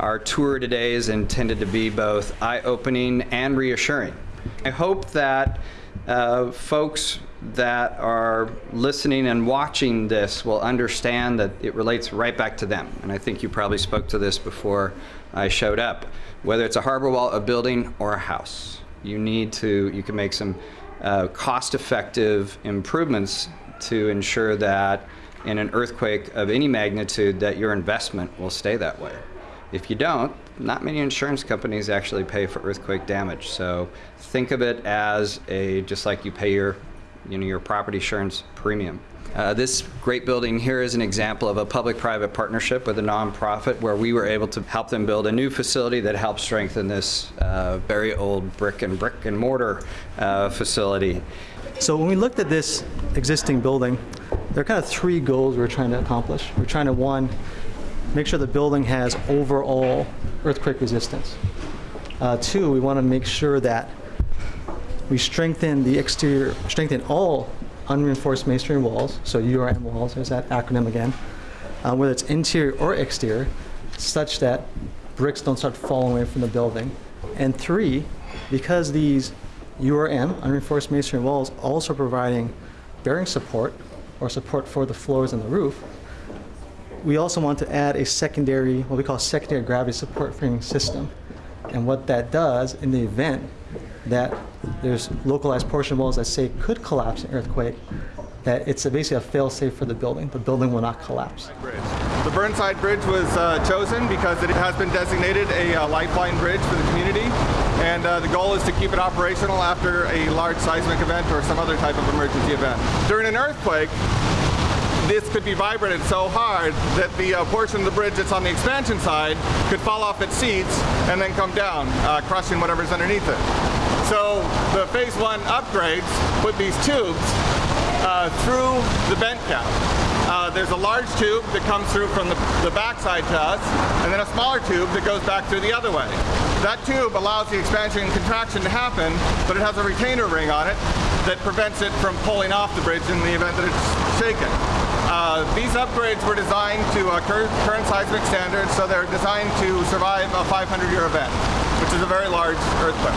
Our tour today is intended to be both eye-opening and reassuring. I hope that uh, folks that are listening and watching this will understand that it relates right back to them. And I think you probably spoke to this before I showed up. Whether it's a harbor wall, a building, or a house, you need to, you can make some uh, cost-effective improvements to ensure that in an earthquake of any magnitude that your investment will stay that way. If you don't, not many insurance companies actually pay for earthquake damage. So think of it as a, just like you pay your, you know, your property insurance premium. Uh, this great building here is an example of a public-private partnership with a nonprofit where we were able to help them build a new facility that helps strengthen this uh, very old brick and brick and mortar uh, facility. So when we looked at this existing building, there are kind of three goals we're trying to accomplish. We're trying to, one, make sure the building has overall earthquake resistance. Uh, two, we want to make sure that we strengthen the exterior, strengthen all unreinforced masonry walls, so URM walls, there's that acronym again, uh, whether it's interior or exterior, such that bricks don't start falling away from the building. And three, because these URM, unreinforced masonry walls, also providing bearing support or support for the floors and the roof, we also want to add a secondary, what we call secondary gravity support framing system. And what that does in the event that there's localized portion walls that say could collapse in earthquake, that it's basically a fail-safe for the building. The building will not collapse. The Burnside Bridge was uh, chosen because it has been designated a uh, lifeline bridge for the community, and uh, the goal is to keep it operational after a large seismic event or some other type of emergency event. During an earthquake, this could be vibrated so hard that the uh, portion of the bridge that's on the expansion side could fall off its seats and then come down, uh, crushing whatever's underneath it. So the phase one upgrades put these tubes uh, through the bent cap. Uh, there's a large tube that comes through from the, the backside to us, and then a smaller tube that goes back through the other way. That tube allows the expansion and contraction to happen, but it has a retainer ring on it that prevents it from pulling off the bridge in the event that it's shaken. Uh, these upgrades were designed to uh, current seismic standards, so they're designed to survive a 500-year event, which is a very large earthquake.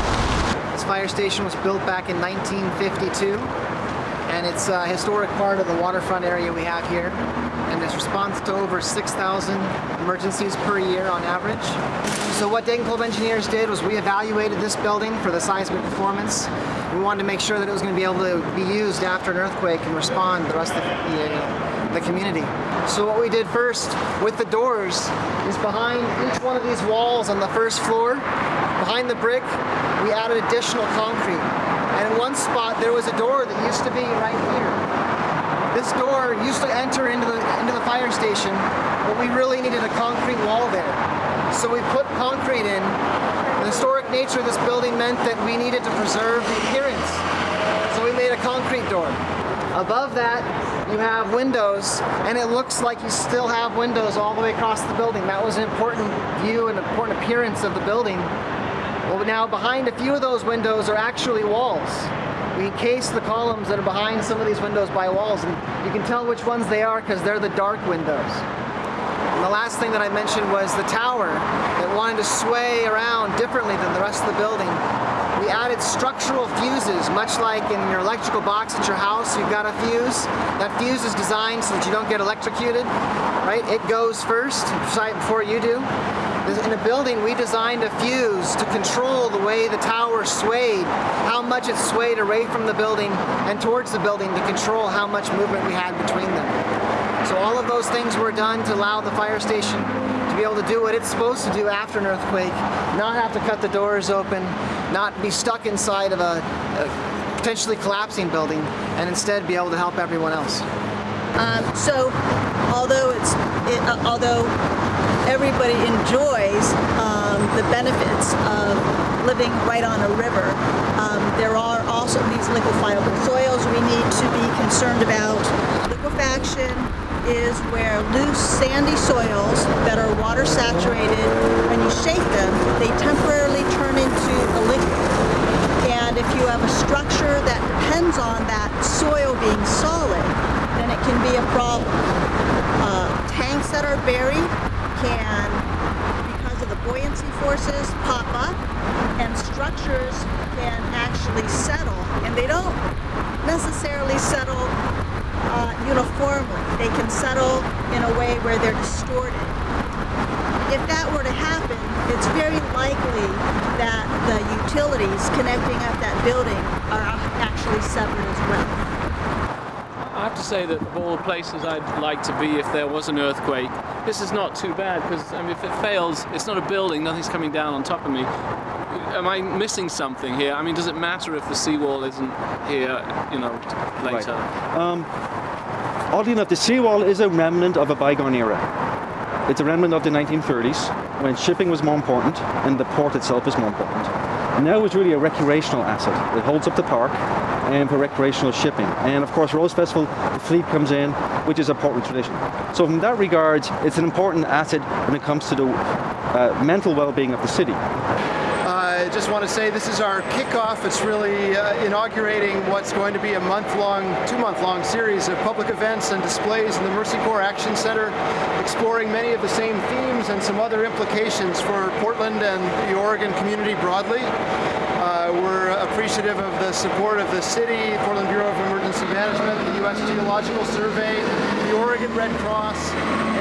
This fire station was built back in 1952, and it's a historic part of the waterfront area we have here, and it's response to over 6,000 emergencies per year on average. So what Dayton Engineers did was we evaluated this building for the seismic performance. We wanted to make sure that it was going to be able to be used after an earthquake and respond to the rest of the, the community. So what we did first with the doors is behind each one of these walls on the first floor, behind the brick, we added additional concrete. And in one spot there was a door that used to be right here. This door used to enter into the, into the fire station, but we really needed a concrete wall there. So we put concrete in. The historic nature of this building meant that we needed to preserve the appearance. So we made a concrete door. Above that, you have windows, and it looks like you still have windows all the way across the building. That was an important view and important appearance of the building. Well, now behind a few of those windows are actually walls. We encase the columns that are behind some of these windows by walls, and you can tell which ones they are because they're the dark windows. And the last thing that I mentioned was the tower that wanted to sway around differently than the rest of the building we added structural fuses, much like in your electrical box at your house, you've got a fuse. That fuse is designed so that you don't get electrocuted, right? It goes first, before you do. In a building, we designed a fuse to control the way the tower swayed, how much it swayed away from the building and towards the building to control how much movement we had between them. So all of those things were done to allow the fire station to be able to do what it's supposed to do after an earthquake, not have to cut the doors open, not be stuck inside of a, a potentially collapsing building, and instead be able to help everyone else. Um, so, although it's it, uh, although everybody enjoys um, the benefits of living right on a river, um, there are also these liquefiable soils we need to be concerned about. Liquefaction is where loose sandy soils that are water saturated, when you shake them, they temporarily turn into a liquid. And if you have a structure that depends on that soil being solid, then it can be a problem. Uh, tanks that are buried can, because of the buoyancy forces, pop up, and structures can actually settle. And they don't necessarily settle a way where they're distorted. If that were to happen, it's very likely that the utilities connecting up that building are actually severed as well. I have to say that of all the places I'd like to be if there was an earthquake, this is not too bad because I mean, if it fails, it's not a building, nothing's coming down on top of me. Am I missing something here? I mean, does it matter if the seawall isn't here, you know, later? Um, Oddly enough, the seawall is a remnant of a bygone era. It's a remnant of the 1930s when shipping was more important and the port itself was more important. Now it's really a recreational asset. It holds up the park and for recreational shipping. And of course, Rose Festival, the fleet comes in, which is a Portland tradition. So from that regard, it's an important asset when it comes to the uh, mental well-being of the city. I just want to say this is our kickoff. It's really uh, inaugurating what's going to be a month-long, two-month-long series of public events and displays in the Mercy Corps Action Center, exploring many of the same themes and some other implications for Portland and the Oregon community broadly. Uh, we're appreciative of the support of the city, Portland Bureau of Emergency Management, the U.S. Geological Survey, the Oregon Red Cross,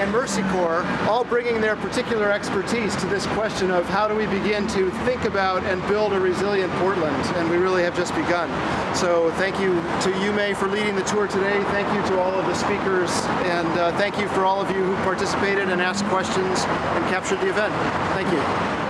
and Mercy Corps, all bringing their particular expertise to this question of how do we begin to think about and build a resilient Portland, and we really have just begun. So thank you to you, May, for leading the tour today. Thank you to all of the speakers, and uh, thank you for all of you who participated and asked questions and captured the event. Thank you.